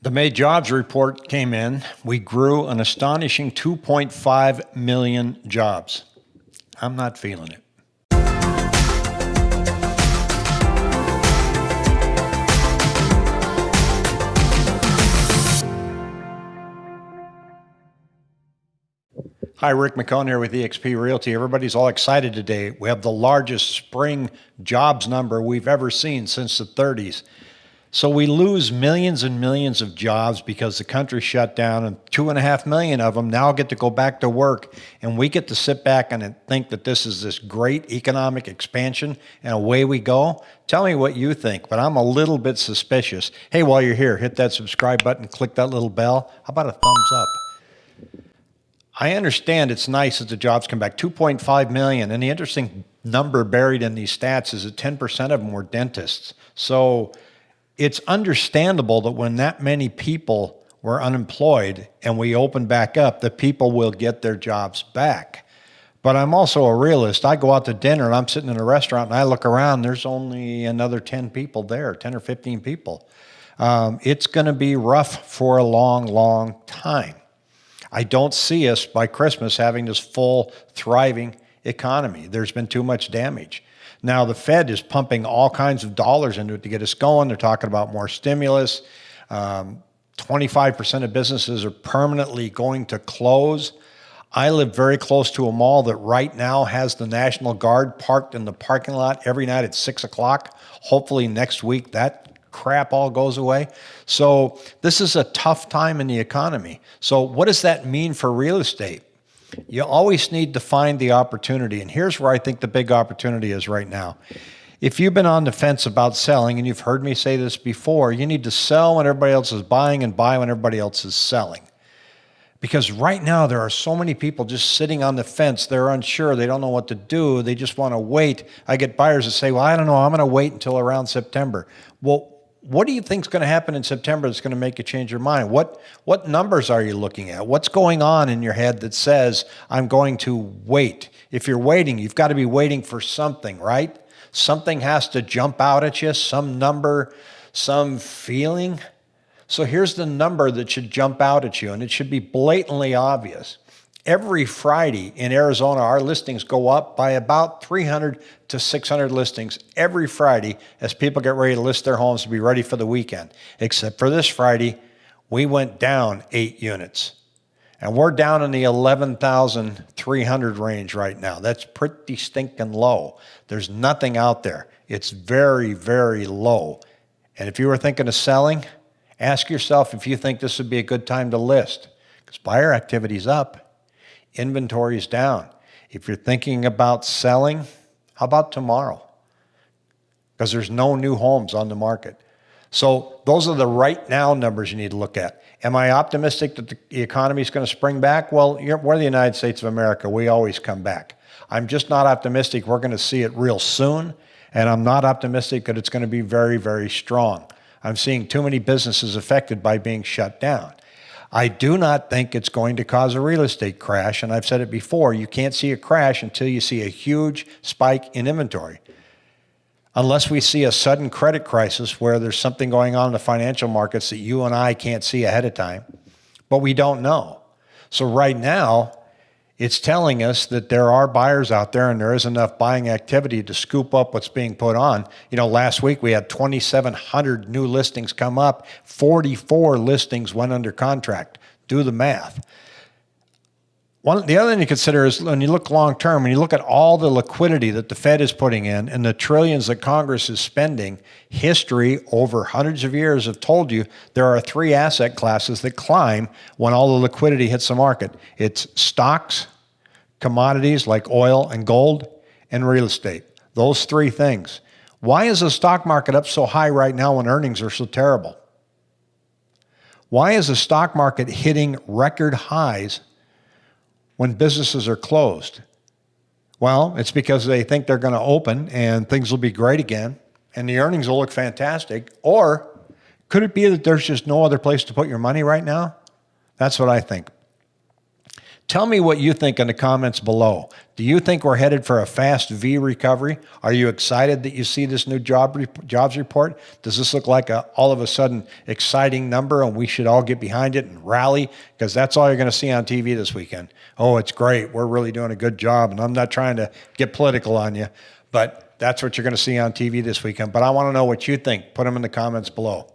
The May jobs report came in. We grew an astonishing 2.5 million jobs. I'm not feeling it. Hi, Rick McCone here with eXp Realty. Everybody's all excited today. We have the largest spring jobs number we've ever seen since the 30s. So we lose millions and millions of jobs because the country shut down, and two and a half million of them now get to go back to work, and we get to sit back and think that this is this great economic expansion, and away we go. Tell me what you think, but I'm a little bit suspicious. Hey, while you're here, hit that subscribe button, click that little bell. How about a thumbs up? I understand it's nice that the jobs come back, 2.5 million. And the interesting number buried in these stats is that 10% of them were dentists. So it's understandable that when that many people were unemployed and we open back up, the people will get their jobs back. But I'm also a realist. I go out to dinner and I'm sitting in a restaurant and I look around, there's only another 10 people there, 10 or 15 people. Um, it's going to be rough for a long, long time. I don't see us by Christmas having this full, thriving economy. There's been too much damage. Now, the Fed is pumping all kinds of dollars into it to get us going. They're talking about more stimulus. 25% um, of businesses are permanently going to close. I live very close to a mall that right now has the National Guard parked in the parking lot every night at six o'clock. Hopefully next week that crap all goes away. So this is a tough time in the economy. So what does that mean for real estate? You always need to find the opportunity. And here's where I think the big opportunity is right now. If you've been on the fence about selling, and you've heard me say this before, you need to sell when everybody else is buying and buy when everybody else is selling. Because right now there are so many people just sitting on the fence. They're unsure. They don't know what to do. They just want to wait. I get buyers that say, well, I don't know. I'm going to wait until around September. Well, what do you think is going to happen in September that's going to make you change your mind? What, what numbers are you looking at? What's going on in your head that says, I'm going to wait? If you're waiting, you've got to be waiting for something, right? Something has to jump out at you, some number, some feeling. So here's the number that should jump out at you, and it should be blatantly obvious every Friday in Arizona, our listings go up by about 300 to 600 listings every Friday as people get ready to list their homes to be ready for the weekend. Except for this Friday, we went down eight units. And we're down in the 11,300 range right now. That's pretty stinking low. There's nothing out there. It's very, very low. And if you were thinking of selling, ask yourself if you think this would be a good time to list because buyer activity's up inventory is down. If you're thinking about selling, how about tomorrow? Because there's no new homes on the market. So those are the right now numbers you need to look at. Am I optimistic that the economy is going to spring back? Well, we're the United States of America. We always come back. I'm just not optimistic we're going to see it real soon. And I'm not optimistic that it's going to be very, very strong. I'm seeing too many businesses affected by being shut down. I do not think it's going to cause a real estate crash. And I've said it before, you can't see a crash until you see a huge spike in inventory. Unless we see a sudden credit crisis where there's something going on in the financial markets that you and I can't see ahead of time, but we don't know. So right now, it's telling us that there are buyers out there and there is enough buying activity to scoop up what's being put on. You know, last week we had 2,700 new listings come up, 44 listings went under contract. Do the math. One, the other thing to consider is when you look long term, when you look at all the liquidity that the Fed is putting in and the trillions that Congress is spending, history over hundreds of years have told you there are three asset classes that climb when all the liquidity hits the market. It's stocks, commodities like oil and gold, and real estate. Those three things. Why is the stock market up so high right now when earnings are so terrible? Why is the stock market hitting record highs when businesses are closed? Well, it's because they think they're going to open and things will be great again and the earnings will look fantastic. Or could it be that there's just no other place to put your money right now? That's what I think. Tell me what you think in the comments below. Do you think we're headed for a fast V recovery? Are you excited that you see this new job jobs report? Does this look like a all of a sudden exciting number and we should all get behind it and rally? Because that's all you're going to see on TV this weekend. Oh, it's great. We're really doing a good job. And I'm not trying to get political on you, but that's what you're going to see on TV this weekend. But I want to know what you think. Put them in the comments below.